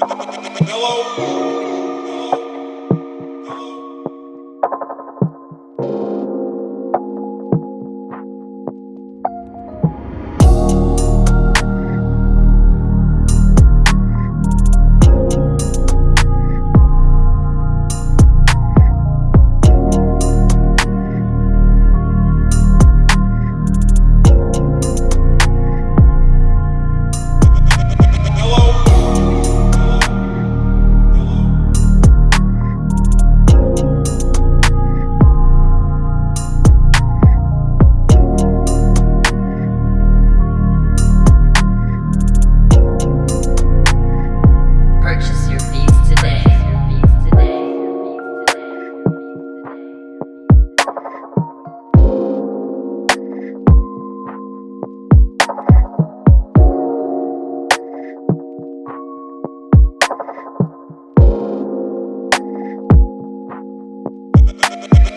Hello.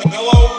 Hello.